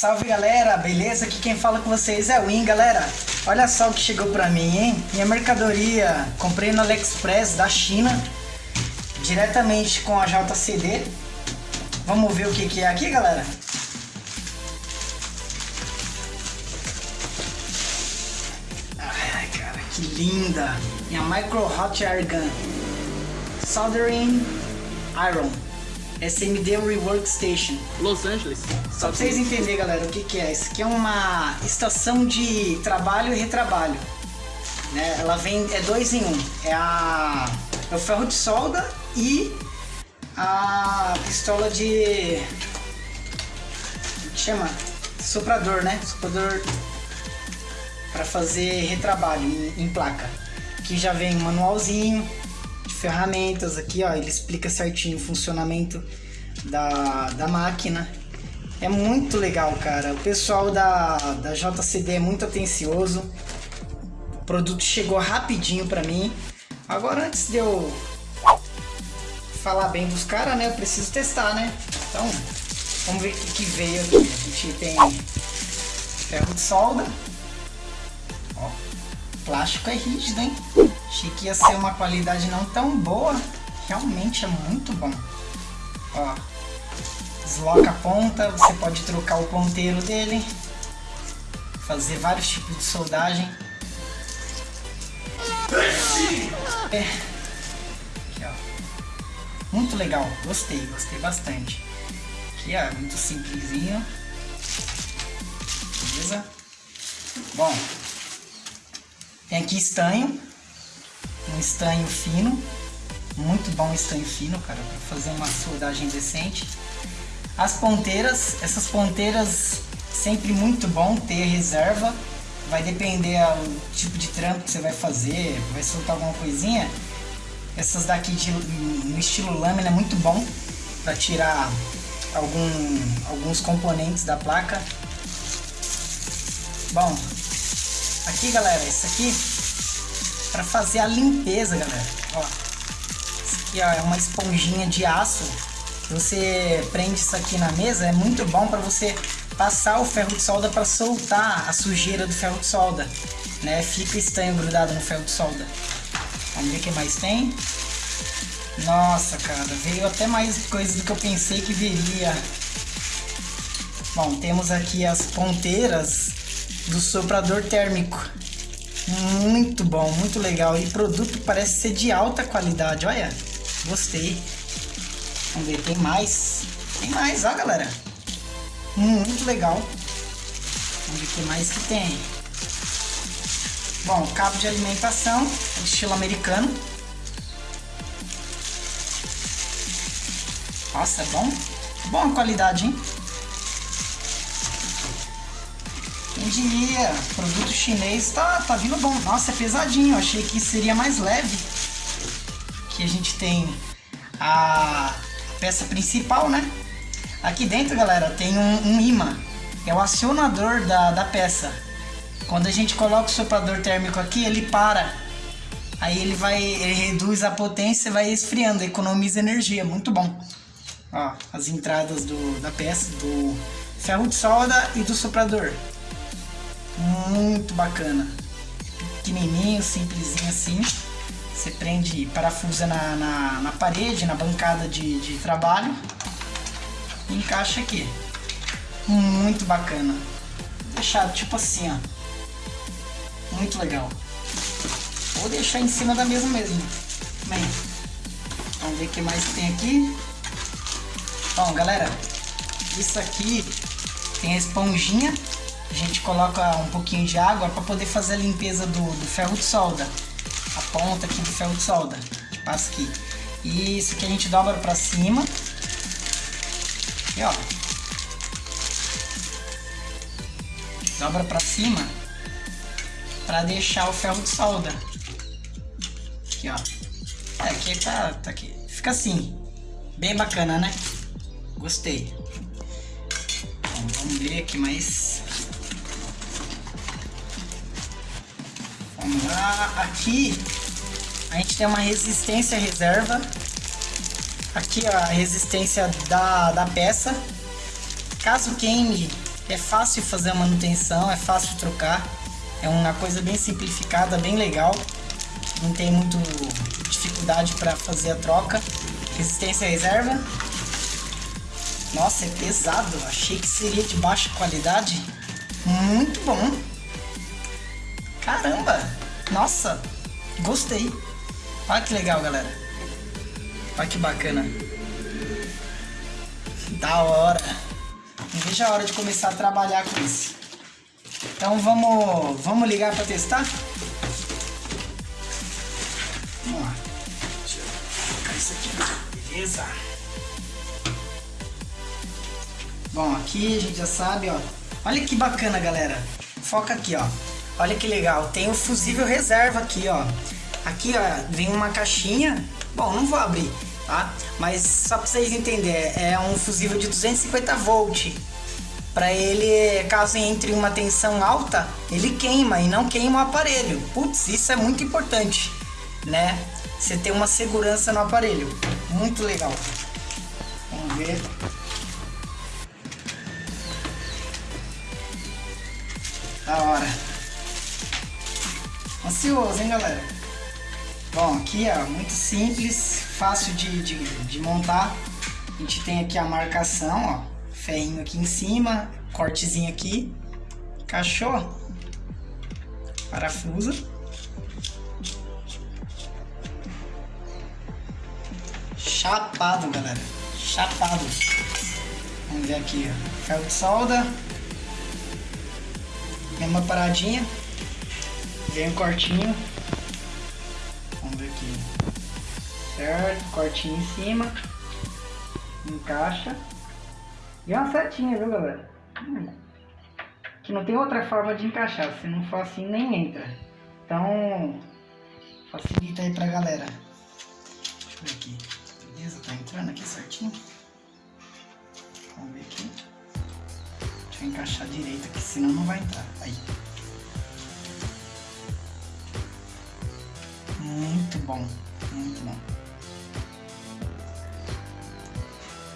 Salve galera, beleza? Aqui quem fala com vocês é o Win, galera. Olha só o que chegou pra mim, hein? Minha mercadoria, comprei no AliExpress da China, diretamente com a JCD. Vamos ver o que, que é aqui, galera? Ai, cara, que linda! Minha Micro Hot Air Gun. Soldering Iron. SMD Rework Station. Los Angeles. Só pra vocês entenderem, galera, o que, que é. Isso aqui é uma estação de trabalho e retrabalho. Né? Ela vem, é dois em um. É, a, é o ferro de solda e a pistola de... Como que chama? Soprador, né? Soprador para fazer retrabalho em, em placa. Aqui já vem um manualzinho, ferramentas aqui, ó, ele explica certinho o funcionamento da, da máquina. É muito legal, cara. O pessoal da, da JCD é muito atencioso. O produto chegou rapidinho pra mim. Agora, antes de eu falar bem dos caras, né, eu preciso testar, né? Então, vamos ver o que veio aqui. A gente tem ferro de solda. Ó, plástico é rígido, hein? Achei que ia ser uma qualidade não tão boa. Realmente é muito bom. Ó, desloca a ponta, você pode trocar o ponteiro dele. Fazer vários tipos de soldagem. É. Aqui, ó. Muito legal, gostei, gostei bastante. Aqui, ó, muito simplesinho. Beleza? Bom, tem aqui estanho, estanho fino, muito bom estanho fino, cara, para fazer uma soldagem decente. As ponteiras, essas ponteiras sempre muito bom ter reserva, vai depender do tipo de trampo que você vai fazer, vai soltar alguma coisinha. Essas daqui de, no estilo lâmina é muito bom para tirar algum, alguns componentes da placa. Bom, aqui galera, isso aqui para fazer a limpeza, galera. Ó, isso aqui ó, é uma esponjinha de aço. Você prende isso aqui na mesa, é muito bom para você passar o ferro de solda para soltar a sujeira do ferro de solda. Né? Fica estanho grudado no ferro de solda. Vamos ver o que mais tem. Nossa, cara, veio até mais coisa do que eu pensei que viria. Bom, temos aqui as ponteiras do soprador térmico. Muito bom, muito legal. E produto parece ser de alta qualidade, olha. Gostei. Vamos ver, tem mais. Tem mais, ó galera. Muito legal. Vamos ver o que mais que tem. Bom, cabo de alimentação, estilo americano. Nossa, é bom. Boa qualidade, hein? Diria? Produto chinês tá, tá vindo bom. Nossa, é pesadinho. Eu achei que seria mais leve. Aqui a gente tem a peça principal, né? Aqui dentro, galera, tem um, um imã. É o acionador da, da peça. Quando a gente coloca o soprador térmico aqui, ele para. Aí ele vai, ele reduz a potência e vai esfriando, economiza energia. Muito bom. Ó, as entradas do, da peça, do ferro de solda e do soprador. Muito bacana. Pequenininho, simplesinho assim. Você prende, parafusa na, na, na parede, na bancada de, de trabalho. E encaixa aqui. Muito bacana. Deixado tipo assim, ó. Muito legal. Vou deixar em cima da mesa mesmo. Bem, vamos ver o que mais tem aqui. Bom, galera, isso aqui tem a esponjinha a gente coloca um pouquinho de água para poder fazer a limpeza do, do, ferro de solda. A ponta aqui do ferro de solda. Que passa aqui. E isso aqui a gente dobra para cima. Aqui, ó. Dobra para cima para deixar o ferro de solda. Aqui, ó. É, aqui tá, tá aqui. Fica assim. Bem bacana, né? Gostei. Bom, vamos ver aqui mais Lá, aqui a gente tem uma resistência reserva. Aqui a resistência da, da peça. Caso queime É fácil fazer a manutenção, é fácil trocar. É uma coisa bem simplificada, bem legal. Não tem muito dificuldade para fazer a troca. Resistência reserva. Nossa, é pesado. Achei que seria de baixa qualidade. Muito bom. Caramba. Nossa, gostei. Olha que legal, galera. Olha que bacana. Da hora. Não vejo a hora de começar a trabalhar com isso. Então vamos, vamos ligar para testar? Vamos lá. Deixa eu colocar isso aqui. Beleza. Bom, aqui a gente já sabe, ó. Olha que bacana, galera. Foca aqui, ó. Olha que legal. Tem o fusível reserva aqui, ó. Aqui, ó, vem uma caixinha. Bom, não vou abrir tá? Mas só para vocês entenderem, é um fusível de 250 volt. Para ele, caso entre uma tensão alta, ele queima e não queima o aparelho. Putz, isso é muito importante, né? Você ter uma segurança no aparelho. Muito legal. Vamos ver. Da hora. Ansioso, hein, galera? Bom, aqui, ó, muito simples fácil de, de, de montar. A gente tem aqui a marcação, ó. Ferrinho aqui em cima, cortezinho aqui. Encaixou. Parafusa. Chapado, galera. Chapado. Vamos ver aqui, ó. Ferro de solda. Mesma paradinha. Vem um cortinho. Vamos ver aqui certo? Cortinho em cima. Encaixa. E é uma setinha, viu, galera? Que não tem outra forma de encaixar. Se não for assim, nem entra. Então, facilita aí pra galera. Deixa eu ver aqui. Beleza? Tá entrando aqui certinho? Vamos ver aqui. Deixa eu encaixar direito aqui, senão não vai entrar. Aí. Muito bom. Muito bom.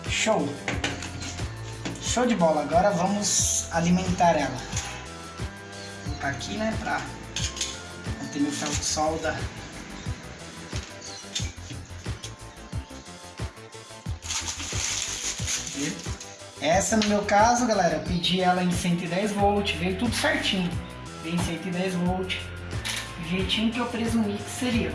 Show! Show de bola! Agora vamos alimentar ela. Vou colocar aqui, né, pra manter meu ferro de solda. Essa no meu caso, galera, eu pedi ela em 110 volt, veio tudo certinho. Veio em 110 volt, do jeitinho que eu presumi que seria.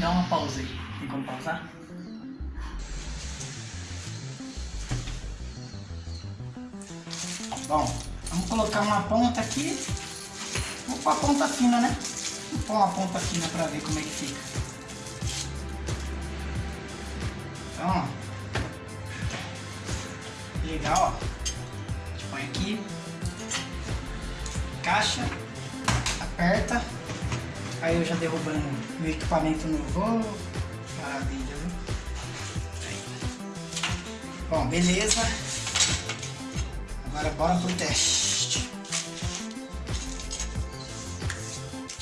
Dá uma pausa aí. Tem como pausar? Bom, vamos colocar uma ponta aqui. Vou pôr a ponta fina, né? Vou pôr uma ponta fina pra ver como é que fica. Então. Legal, ó. Põe aqui. Caixa. Aperta. Aí eu já derrubando meu equipamento novo. Maravilha, viu? Bom, beleza. Agora bora pro teste.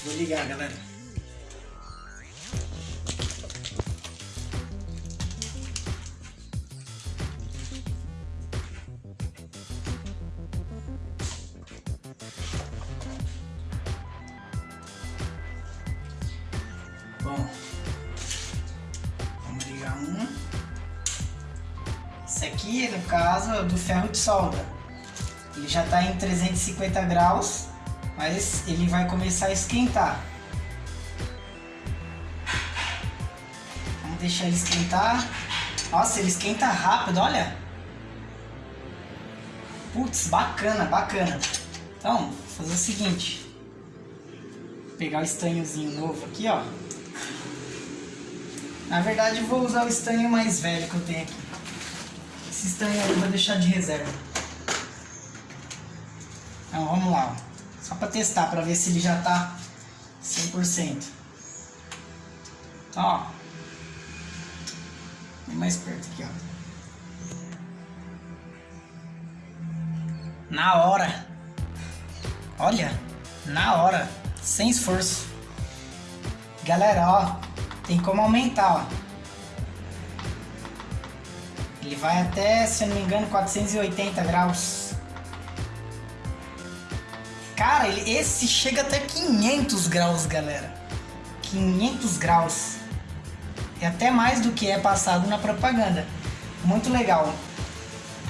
Vou ligar, galera. Esse aqui, no caso, é do ferro de solda. Ele já está em 350 graus, mas ele vai começar a esquentar. Vamos deixar ele esquentar. Nossa, ele esquenta rápido, olha. Putz, bacana, bacana. Então, vou fazer o seguinte. Vou pegar o estanhozinho novo aqui, ó. Na verdade, vou usar o estanho mais velho que eu tenho aqui. Estanho eu vou deixar de reserva. Então, vamos lá. Só para testar, para ver se ele já está 100%. Então, ó. Bem mais perto aqui, ó. Na hora. Olha, na hora. Sem esforço. Galera, ó. Tem como aumentar, ó. Ele vai até, se eu não me engano, 480 graus. Cara, ele, esse chega até 500 graus, galera. 500 graus. É até mais do que é passado na propaganda. Muito legal.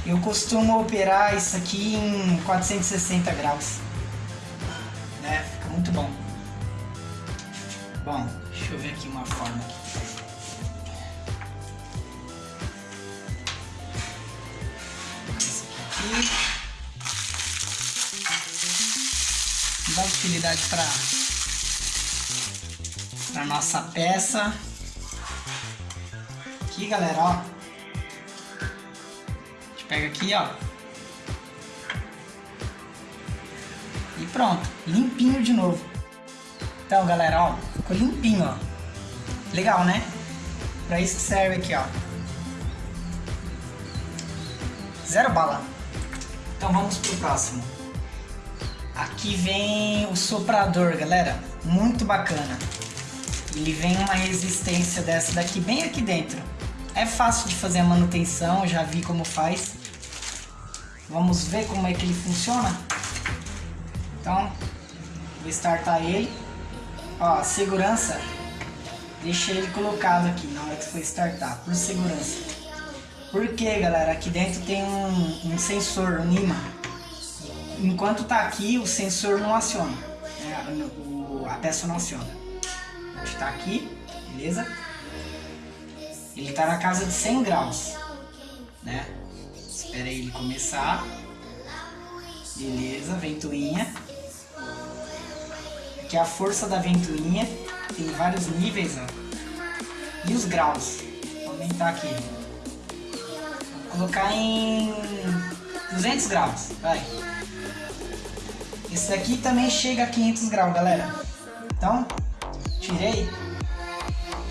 Eu costumo operar isso aqui em 460 graus. Né? Fica muito bom. Bom, deixa eu ver aqui uma forma aqui. Aqui. Dá utilidade para para nossa peça. Aqui, galera, ó. A gente pega aqui, ó. E pronto, limpinho de novo. Então, galera, ó, ficou limpinho, ó. Legal, né? Pra isso que serve aqui, ó. Zero bala. Então vamos pro próximo. Aqui vem o soprador, galera. Muito bacana. Ele vem uma resistência dessa daqui bem aqui dentro. É fácil de fazer a manutenção, já vi como faz. Vamos ver como é que ele funciona? Então, vou startar ele. Ó, segurança. Deixei ele colocado aqui na hora que for startar, por segurança. Porque, galera, aqui dentro tem um, um sensor, um imã. Enquanto tá aqui, o sensor não aciona. Né? O, a peça não aciona. Está aqui, beleza? Ele tá na casa de 100 graus, né? Espera ele começar. Beleza, ventoinha. Aqui é a força da ventoinha. Tem vários níveis, ó. E os graus. Vou aumentar aqui colocar em 200 graus, vai. Esse daqui também chega a 500 graus, galera. Então, tirei,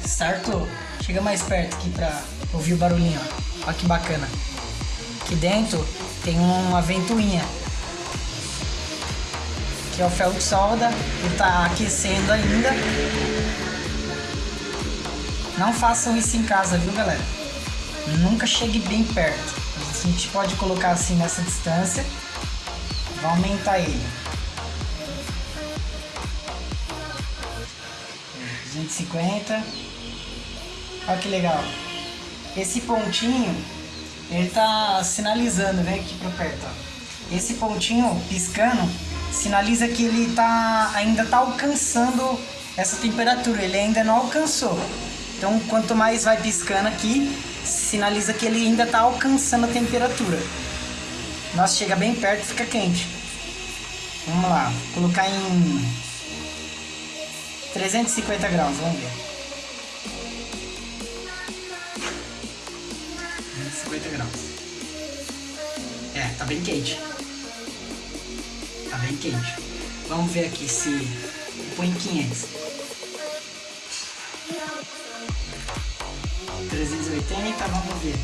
startou. Chega mais perto aqui pra ouvir o barulhinho, ó. Olha que bacana. Aqui dentro tem uma ventoinha. Que é o ferro de solda, ele tá aquecendo ainda. Não façam isso em casa, viu, galera? Nunca chegue bem perto. A gente pode colocar assim nessa distância. Vai aumentar ele. 250. Olha que legal. Esse pontinho, ele tá sinalizando, vem aqui para perto. Ó. Esse pontinho piscando sinaliza que ele tá ainda tá alcançando essa temperatura. Ele ainda não alcançou. Então, quanto mais vai piscando aqui, sinaliza que ele ainda está alcançando a temperatura. Nós chega bem perto e fica quente. Vamos lá, vou colocar em 350 graus, vamos ver. 350 graus. É, tá bem quente. Tá bem quente. Vamos ver aqui se põe em 500. 380, vamos ver.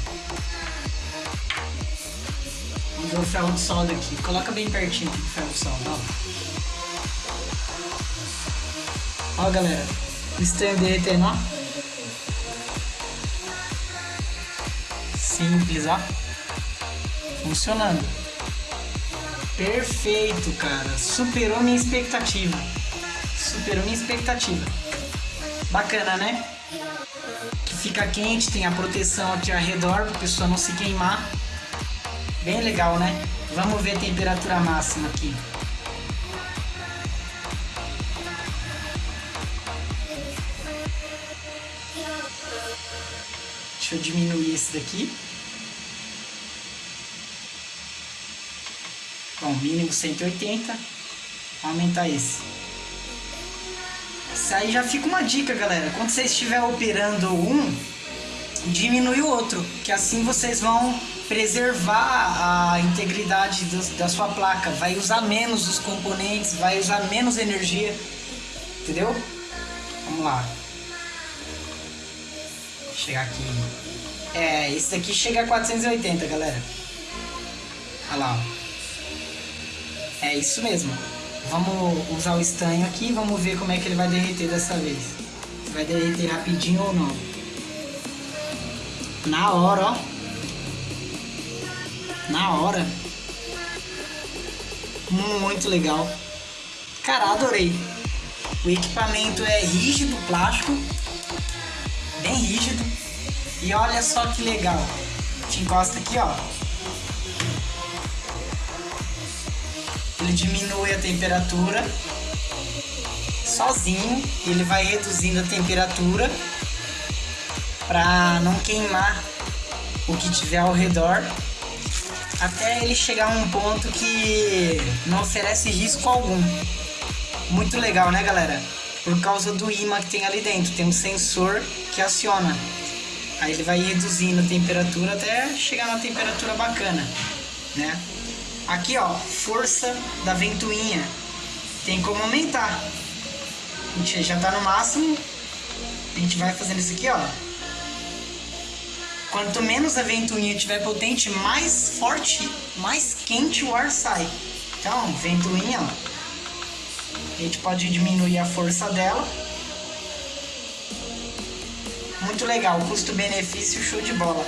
Vamos ver o ferro de solda aqui. Coloca bem pertinho aqui o ferro de solda, ó. Ó, galera. O estanho derretendo, ó. Simples, ó. Funcionando. Perfeito, cara. Superou minha expectativa. Superou minha expectativa. Bacana, né? Fica quente, tem a proteção aqui ao redor para a pessoa não se queimar. Bem legal, né? Vamos ver a temperatura máxima aqui. Deixa eu diminuir esse daqui. Bom, mínimo 180. Vou aumentar esse. Isso aí já fica uma dica, galera. Quando você estiver operando um, diminui o outro, que assim vocês vão preservar a integridade do, da sua placa. Vai usar menos os componentes, vai usar menos energia, entendeu? Vamos lá. Chegar aqui. É, esse daqui chega a 480, galera. Olha lá. É isso mesmo. Vamos usar o estanho aqui e vamos ver como é que ele vai derreter dessa vez. Se vai derreter rapidinho ou não. Na hora, ó. na hora. Muito legal. Cara, adorei. O equipamento é rígido, plástico, bem rígido. E olha só que legal. Te encosta aqui, ó. Ele diminui a temperatura sozinho. Ele vai reduzindo a temperatura para não queimar o que tiver ao redor até ele chegar a um ponto que não oferece risco algum. Muito legal, né, galera? Por causa do imã que tem ali dentro, tem um sensor que aciona. Aí ele vai reduzindo a temperatura até chegar na temperatura bacana, né? Aqui, ó, força da ventoinha. Tem como aumentar. A gente já tá no máximo. A gente vai fazendo isso aqui, ó. Quanto menos a ventoinha tiver potente, mais forte, mais quente o ar sai. Então, ventoinha, ó, a gente pode diminuir a força dela. Muito legal, custo-benefício show de bola.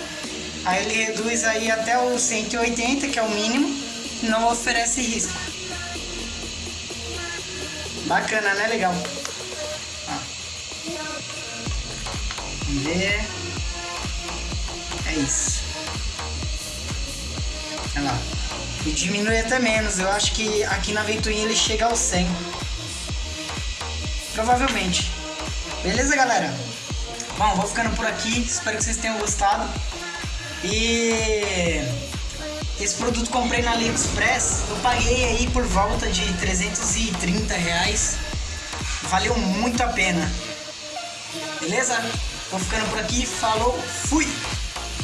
Aí ele reduz aí até o 180, que é o mínimo, não oferece risco. Bacana, né? Legal. Ó. Vamos ver. É isso. Olha lá. E diminui até menos. Eu acho que aqui na ventoinha ele chega ao 100. Provavelmente. Beleza, galera? Bom, vou ficando por aqui. Espero que vocês tenham gostado. E esse produto comprei na AliExpress. Eu paguei aí por volta de 330 reais. Valeu muito a pena. Beleza? Vou ficando por aqui. Falou, fui!